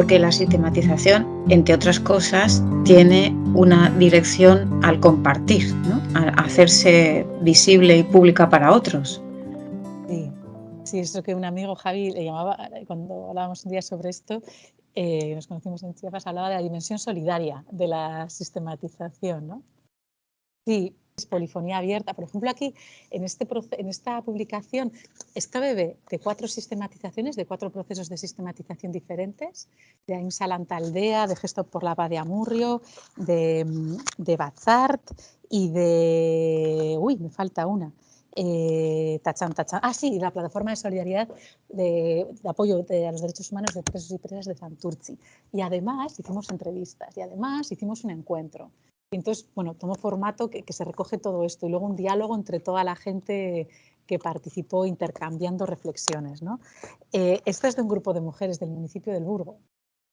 porque la sistematización, entre otras cosas, tiene una dirección al compartir, ¿no? a hacerse visible y pública para otros. Sí, sí, es lo que un amigo Javi le llamaba, cuando hablábamos un día sobre esto, eh, nos conocimos en Chiapas, hablaba de la dimensión solidaria de la sistematización. ¿no? Sí, polifonía abierta. Por ejemplo, aquí en, este, en esta publicación está bebé de cuatro sistematizaciones, de cuatro procesos de sistematización diferentes, de Ainsalanta Aldea, de Gesto por la Paz de Amurrio, de, de Bazart y de... Uy, me falta una. Eh, tachan, tachan. Ah, sí, la plataforma de solidaridad de, apoyo a los derechos humanos de presos y presas de Santurci. Y además hicimos entrevistas y además hicimos un encuentro. Entonces, bueno, tomó formato que, se recoge todo esto y luego un diálogo entre toda la gente que participó intercambiando reflexiones. ¿no? Eh, es de un grupo de mujeres del municipio del Burgo,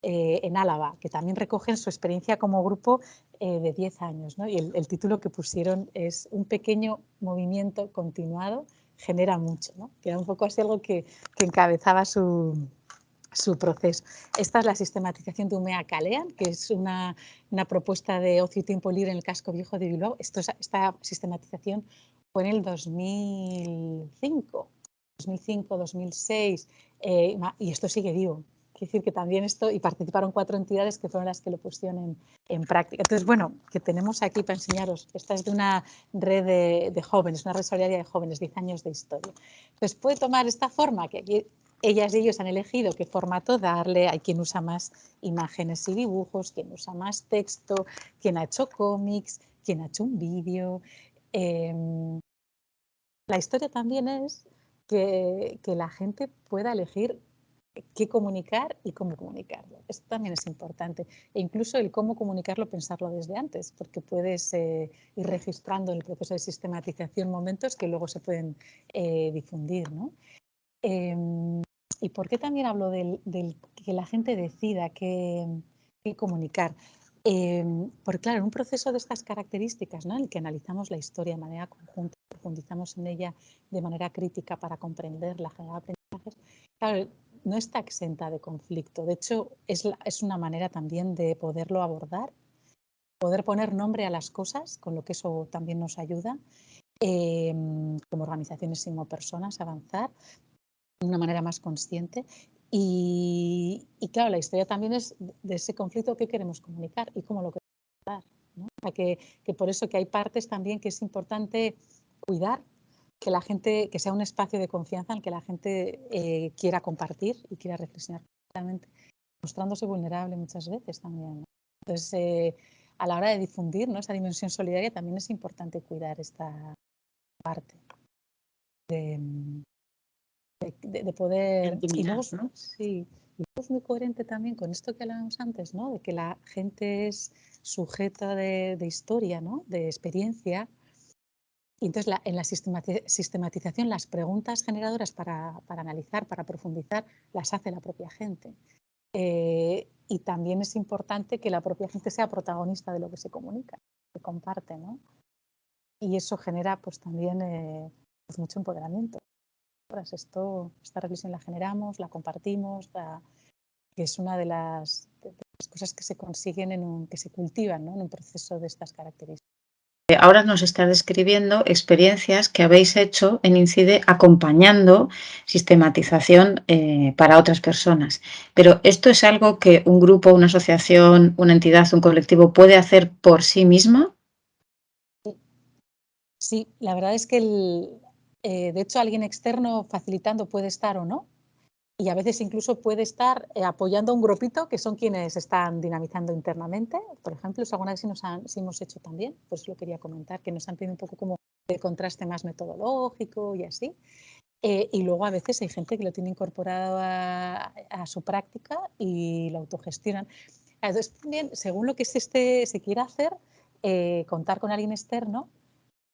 eh, en Álava, que también recogen su experiencia como grupo eh, de 10 años. ¿no? Y el, título que pusieron es Un pequeño movimiento continuado genera mucho, ¿no? que era un poco así algo que encabezaba su, su proceso. Esta es la sistematización de Umea Calean, que es una, propuesta de ocio y tiempo libre en el casco viejo de Bilbao. Esto, esta sistematización fue en el 2005, 2005, 2006, y esto sigue vivo. Quiere decir que también esto, y participaron cuatro entidades que fueron las que lo pusieron en, práctica. Entonces, bueno, que tenemos aquí para enseñaros, esta es de una red de, de jóvenes, una red solidaria de jóvenes, 10 años de historia. Entonces, puede tomar esta forma, que aquí ellas y ellos han elegido qué formato darle, hay quien usa más imágenes y dibujos, quien usa más texto, quien ha hecho cómics, quien ha hecho un vídeo. Em, la historia también es que, la gente pueda elegir qué comunicar y cómo comunicarlo. Esto también es importante. E incluso el cómo comunicarlo, pensarlo desde antes, porque puedes eh, ir registrando en el proceso de sistematización momentos que luego se pueden eh, difundir. ¿no? Em, ¿Y por qué también hablo del, que la gente decida qué, comunicar? Em, porque claro, en un proceso de estas características, ¿no? en el que analizamos la historia de manera conjunta, profundizamos en ella de manera crítica para comprenderla, generar aprendizajes, claro, no está exenta de conflicto. De hecho, es, es una manera también de poderlo abordar, poder poner nombre a las cosas, con lo que eso también nos ayuda, em, como organizaciones y como personas, avanzar, de una manera más consciente. Y, claro, la historia también es de ese conflicto que queremos comunicar y cómo lo queremos dar. ¿no? que, que, por eso que hay partes también que es importante cuidar, que la gente, que sea un espacio de confianza en el que la gente eh, quiera compartir y quiera reflexionar mostrándose vulnerable muchas veces también. Entonces, eh, a la hora de difundir ¿no? esa dimensión solidaria también es importante cuidar esta parte de, de, poder... Y luego, sí, y es muy coherente también con esto que hablábamos antes, ¿no? de que la gente es sujeta de, historia, ¿no? de experiencia. Y entonces en la sistematización las preguntas generadoras para, para, analizar, para profundizar, las hace la propia gente. Eh, y también es importante que la propia gente sea protagonista de lo que se comunica, que comparte. ¿no? Y eso genera pues también eh, pues mucho empoderamiento. Esto, esta reflexión la generamos, la compartimos, que es una de las, cosas que se consiguen, en un, que se cultivan en un proceso de estas características. Ahora nos está describiendo experiencias que habéis hecho en INCIDE acompañando sistematización eh, para otras personas. Pero ¿esto es algo que un grupo, una asociación, una entidad, un colectivo puede hacer por sí misma? Sí, la verdad es que el, eh, de hecho, alguien externo facilitando puede estar o no. Y a veces incluso puede estar eh, apoyando a un grupito que son quienes están dinamizando internamente. Por ejemplo, eso alguna nos hemos hecho también, pues lo quería comentar, que nos han pedido un poco como de contraste más metodológico y así. Eh, y luego a veces hay gente que lo tiene incorporado a, su práctica y lo autogestionan. Entonces, también, según lo que se, esté, se quiera hacer, contar con alguien externo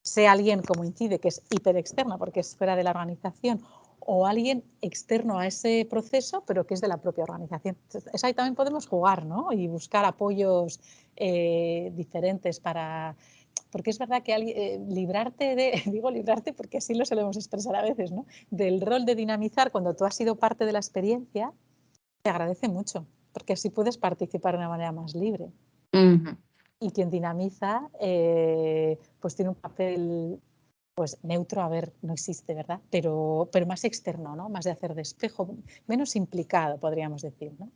sea alguien como incide, que es hiperexterna porque es fuera de la organización, o alguien externo a ese proceso, pero que es de la propia organización. Entonces, ahí también podemos jugar ¿no? y buscar apoyos eh, diferentes para... Porque es verdad que eh, librarte de, digo librarte porque así lo solemos expresar a veces, ¿no? del rol de dinamizar cuando tú has sido parte de la experiencia, te agradece mucho. porque así puedes participar de una manera más libre. Y quien dinamiza, eh, pues tiene un papel pues neutro, a ver, no existe, ¿verdad? Pero, pero más externo, ¿no? Más de hacer despejo, menos implicado, podríamos decir, ¿no?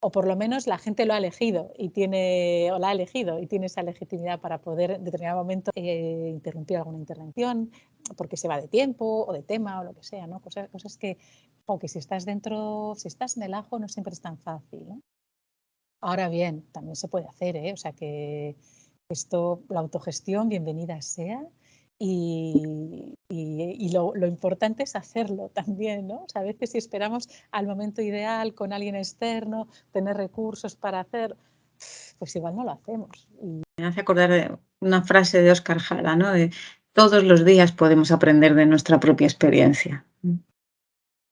O por lo menos la gente lo ha elegido y tiene, o la ha elegido y tiene esa legitimidad para poder en determinado momento eh, interrumpir alguna intervención, porque se va de tiempo o de tema o lo que sea, ¿no? Cosas, cosas que, o que si estás dentro, si estás en el ajo no siempre es tan fácil, ¿no? Ahora bien, también se puede hacer, ¿eh? O sea que esto, la autogestión, bienvenida sea, y, lo, importante es hacerlo también, ¿no? O sea, a veces si esperamos al momento ideal con alguien externo, tener recursos para hacer, pues igual no lo hacemos. Me hace acordar de una frase de Oscar Jara, ¿no? De todos los días podemos aprender de nuestra propia experiencia.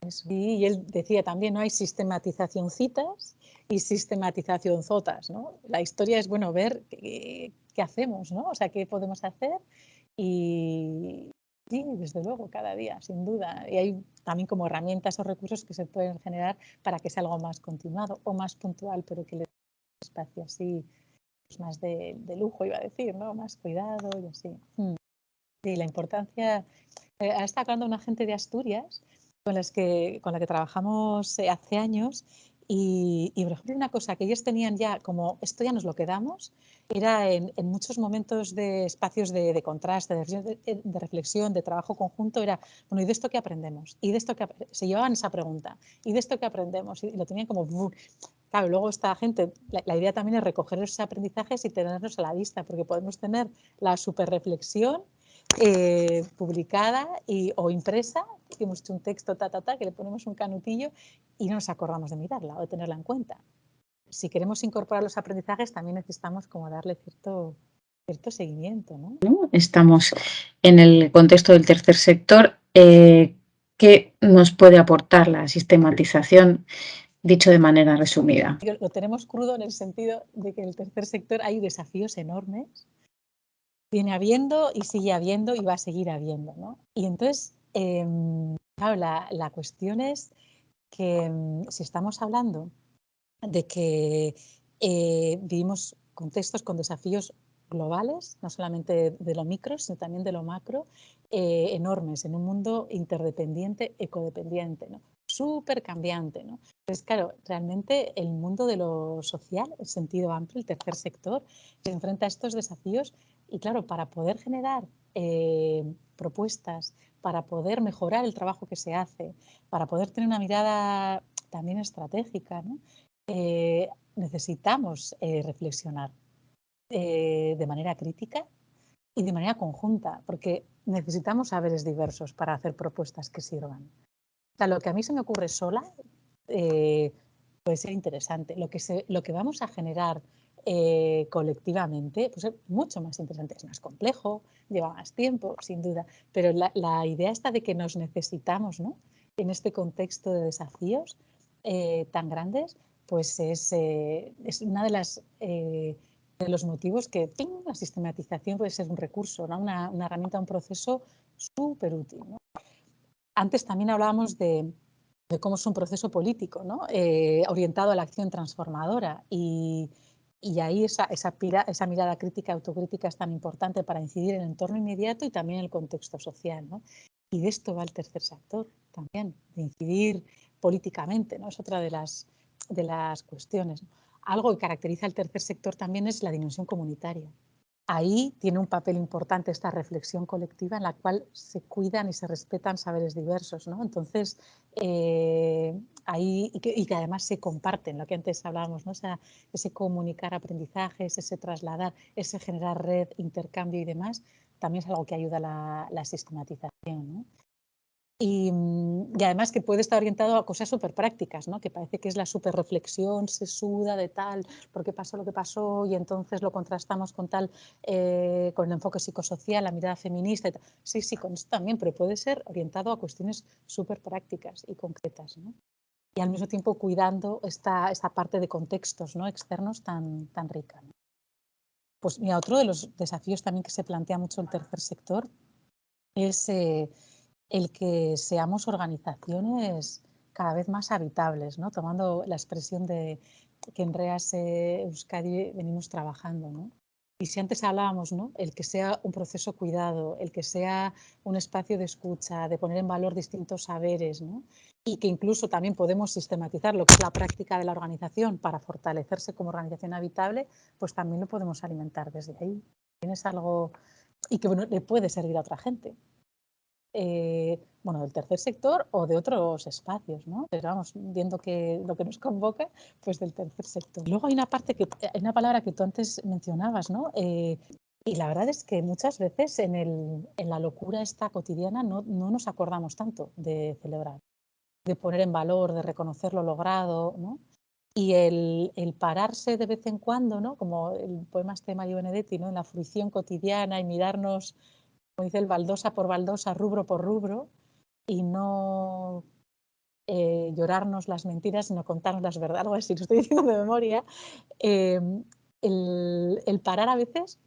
Sí, y él decía también, no hay sistematización citas y sistematización zotas, ¿no? La historia es, bueno, ver qué, qué hacemos, ¿no? O sea, qué podemos hacer y sí, desde luego, cada día, sin duda. Y hay también como herramientas o recursos que se pueden generar para que sea algo más continuado o más puntual, pero que le dé espacio así, pues más de, lujo, iba a decir, ¿no? Más cuidado y así. Mm. Sí, la importancia. Eh, está hablando una gente de Asturias con, las que, con la que trabajamos eh, hace años y, por ejemplo, una cosa que ellos tenían ya como esto ya nos lo quedamos, era en, muchos momentos de espacios de, contraste, de, reflexión, de trabajo conjunto, era, bueno, ¿y de esto qué aprendemos? ¿Y de esto que Se llevaban esa pregunta, ¿y de esto qué aprendemos? Y lo tenían como... Claro, luego esta gente, la, idea también es recoger esos aprendizajes y tenerlos a la vista, porque podemos tener la super reflexión eh, publicada y, o impresa, que hemos hecho un texto, ta, ta, ta, que le ponemos un canutillo y no nos acordamos de mirarla o de tenerla en cuenta. Si queremos incorporar los aprendizajes, también necesitamos como darle cierto, cierto seguimiento. ¿no? Estamos en el contexto del tercer sector. Eh, ¿Qué nos puede aportar la sistematización? Dicho de manera resumida. Lo tenemos crudo en el sentido de que en el tercer sector hay desafíos enormes viene habiendo y sigue habiendo y va a seguir habiendo. ¿no? Y entonces, em, claro, la, cuestión es que em, si estamos hablando de que eh, vivimos contextos con desafíos globales, no solamente de lo micro, sino también de lo macro, eh, enormes en un mundo interdependiente, ecodependiente. ¿no? súper cambiante. ¿no? Entonces, claro, realmente el mundo de lo social, el sentido amplio, el tercer sector, se enfrenta a estos desafíos y, claro, para poder generar eh, propuestas, para poder mejorar el trabajo que se hace, para poder tener una mirada también estratégica, eh, necesitamos eh, reflexionar de manera crítica y de manera conjunta, porque necesitamos saberes diversos para hacer propuestas que sirvan lo que a mí se me ocurre sola eh, puede ser interesante. Lo que, lo que vamos a generar eh, colectivamente pues es mucho más interesante. Es más complejo, lleva más tiempo, sin duda, pero la, idea está de que nos necesitamos ¿no? en este contexto de desafíos eh, tan grandes, pues es, es una de las... de los motivos que la sistematización puede ser un recurso, una, una herramienta, un proceso súper útil. ¿no? Antes también hablábamos de, cómo es un proceso político, eh, orientado a la acción transformadora y, ahí esa, esa, esa, mirada crítica, autocrítica es tan importante para incidir en el entorno inmediato y también en el contexto social. Y de esto va el tercer sector también, de incidir políticamente, ¿no? es otra de las, de las cuestiones. Algo que caracteriza al tercer sector también es la dimensión comunitaria ahí tiene un papel importante esta reflexión colectiva en la cual se cuidan y se respetan saberes diversos. ¿no? Entonces, eh, ahí, y que, además se comparten, lo que antes hablábamos, ¿no? ese comunicar aprendizajes, ese trasladar, ese generar red, intercambio y demás, también es algo que ayuda a la, la sistematización. ¿no? Mm, y, además que puede estar orientado a cosas súper prácticas, ¿no? que parece que es la súper reflexión suda de tal, porque pasó lo que pasó y entonces lo contrastamos con tal, eh, con el enfoque psicosocial, la mirada feminista. Sí, sí, con esto también, pero puede ser orientado a cuestiones súper prácticas y concretas. ¿no? Y al mismo tiempo cuidando esta, esta parte de contextos ¿no? externos tan, tan rica. Pues mira, otro de los desafíos también que se plantea mucho el tercer sector es... Eh, el que seamos organizaciones cada vez más habitables, ¿no? tomando la expresión de, que en REAS Euskadi venimos trabajando. ¿no? Y si antes hablábamos, ¿no? el que sea un proceso cuidado, el que sea un espacio de escucha, de poner en valor distintos saberes, ¿no? y que incluso también podemos sistematizar lo que es la práctica de la organización para fortalecerse como organización habitable, pues también lo podemos alimentar desde ahí. Tienes algo y que bueno, le puede servir a otra gente. Eh, bueno, del tercer sector o de otros espacios, ¿no? Pero vamos, viendo que lo que nos convoca, pues del tercer sector. Luego hay una parte que, hay una palabra que tú antes mencionabas, ¿no? Eh, y la verdad es que muchas veces en, el, en la locura esta cotidiana no, no, nos acordamos tanto de celebrar, de poner en valor, de reconocer lo logrado, ¿no? Y el, el, pararse de vez en cuando, ¿no? como el poema este de Mario Benedetti, ¿no? en la fruición cotidiana y mirarnos como dice el, baldosa por baldosa, rubro por rubro, y no eh, llorarnos las mentiras, sino contarnos las verdades, algo así, lo estoy diciendo de memoria, eh, el, parar a veces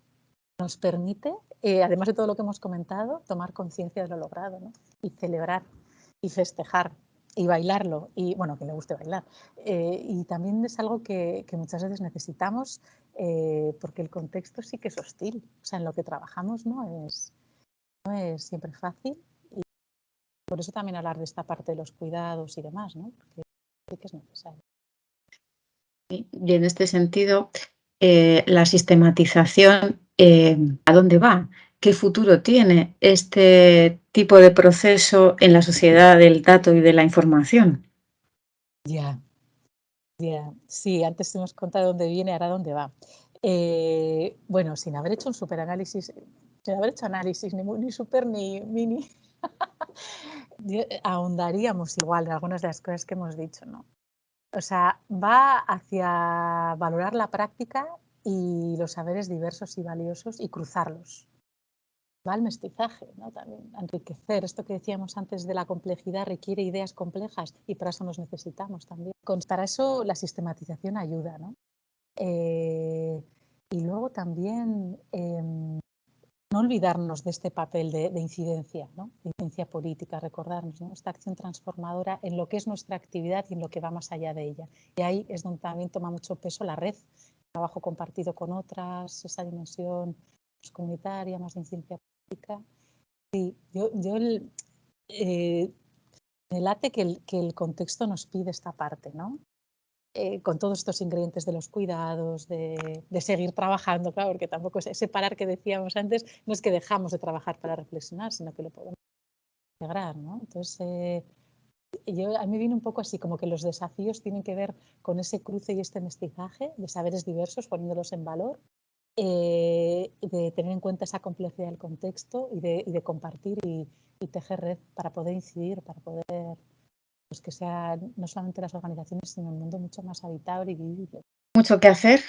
nos permite, eh, además de todo lo que hemos comentado, tomar conciencia de lo logrado ¿no? y celebrar y festejar y bailarlo, y bueno, que le guste bailar. y también es algo que muchas veces necesitamos porque el contexto sí que es hostil, o sea, en lo que trabajamos no es, no es siempre fácil y por eso también hablar de esta parte de los cuidados y demás, ¿no? porque sí que es necesario. Y en este sentido, eh, la sistematización, eh, ¿a dónde va? ¿Qué futuro tiene este tipo de proceso en la sociedad del dato y de la información? Ya, ya. Sí, antes hemos contado dónde viene, ahora dónde va. Eh, bueno, sin haber hecho un superanálisis, sin haber hecho análisis ni, ni super ni mini, eh, ahondaríamos igual en algunas de las cosas que hemos dicho, ¿no? O sea, va hacia valorar la práctica y los saberes diversos y valiosos y cruzarlos. Va al mestizaje, ¿no? También enriquecer. Esto que decíamos antes de la complejidad requiere ideas complejas y para eso nos necesitamos también. Para eso la sistematización ayuda, ¿no? Eh, y luego también em, no olvidarnos de este papel de, incidencia, ¿no? de incidencia política, recordarnos esta acción transformadora en lo que es nuestra actividad y en lo que va más allá de ella. Y ahí es donde también toma mucho peso la red, trabajo compartido con otras, esa dimensión más comunitaria, más de incidencia política. Sí, yo, yo eh, me late que el, que el contexto nos pide esta parte, ¿no? Eh, con todos estos ingredientes de los cuidados, de, seguir trabajando, claro, porque tampoco es ese parar que decíamos antes, no es que dejamos de trabajar para reflexionar, sino que lo podemos integrar, ¿no? Entonces, eh, yo, a mí viene un poco así, como que los desafíos tienen que ver con ese cruce y este mestizaje de saberes diversos, poniéndolos en valor, eh, de tener en cuenta esa complejidad del contexto y de, compartir y, y tejer red para poder incidir, para poder pues que sea no solamente las organizaciones, sino un mundo mucho más habitable y vivible. Mucho que hacer.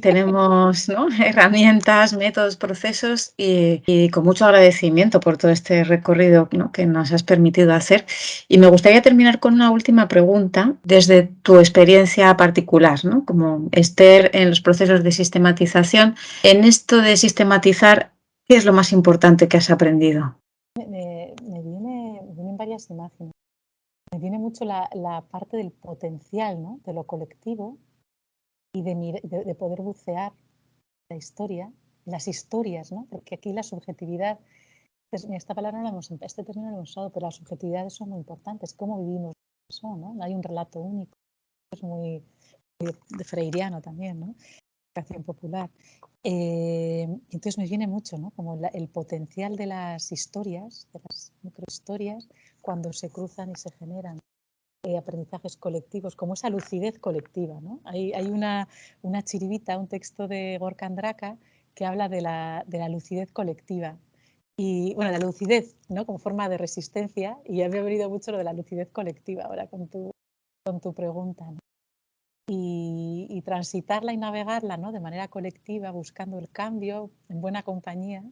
Tenemos herramientas, métodos, procesos y, con mucho agradecimiento por todo este recorrido que nos has permitido hacer. Y me gustaría terminar con una última pregunta desde tu experiencia particular, como Esther en los procesos de sistematización. En esto de sistematizar, ¿qué es lo más importante que has aprendido? Me, vienen varias imágenes me viene mucho la, parte del potencial, ¿no? de lo colectivo y de, poder bucear la historia, las historias, ¿no? porque aquí la subjetividad, esta palabra no la hemos, este término no lo hemos usado, pero las subjetividades son muy importantes, cómo vivimos eso, ¿no? hay un relato único, es muy, de freiriano también, ¿no? educación popular. Eh, entonces me viene mucho, ¿no? Como el potencial de las historias, de las microhistorias, cuando se cruzan y se generan eh, aprendizajes colectivos, como esa lucidez colectiva. ¿no? Hay, hay una, una, chiribita, un texto de Gorka Andraka que habla de la, de la lucidez colectiva. Y bueno, la lucidez ¿no? como forma de resistencia, y ya me ha venido mucho lo de la lucidez colectiva ahora con tu, con tu pregunta. Y, y, transitarla y navegarla ¿no? de manera colectiva, buscando el cambio en buena compañía,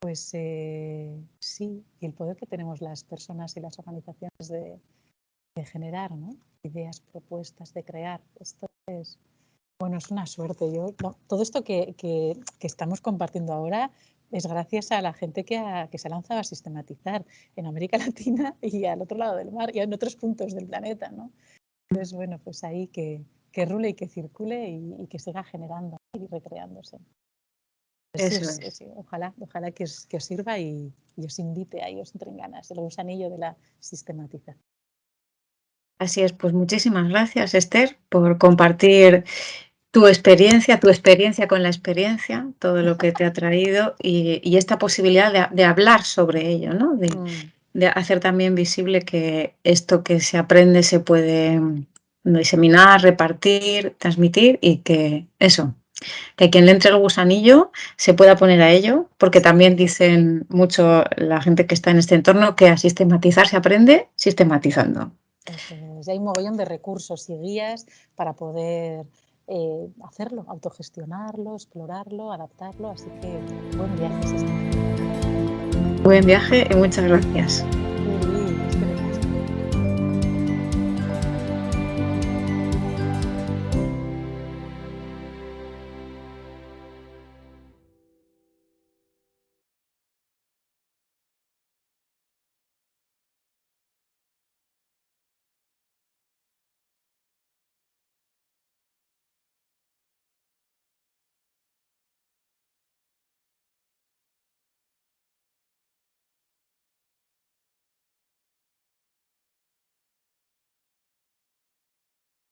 pues eh, sí, y el poder que tenemos las personas y las organizaciones de, generar ideas, propuestas, de crear. Esto es, bueno, es una suerte. Yo, todo esto que, estamos compartiendo ahora es gracias a la gente que, que se ha lanzado a sistematizar en América Latina y al otro lado del mar y en otros puntos del planeta. ¿no? Entonces, bueno, pues ahí que, que rule y que circule y, que siga generando y recreándose. Eso es. ojalá, ojalá que os, sirva y, os invite a os entren ganas, el gusanillo de la sistematización. Así es, pues muchísimas gracias Esther por compartir tu experiencia, tu experiencia con la experiencia, todo lo que te ha traído y, esta posibilidad de, hablar sobre ello, ¿no? Mm. de, hacer también visible que esto que se aprende se puede diseminar, repartir, transmitir y que eso, que quien le entre el gusanillo se pueda poner a ello, porque también dicen mucho la gente que está en este entorno que a sistematizar se aprende sistematizando. hay un mogollón de recursos y guías para poder eh, hacerlo, autogestionarlo, explorarlo, adaptarlo, así que buen viaje. Buen viaje y muchas gracias.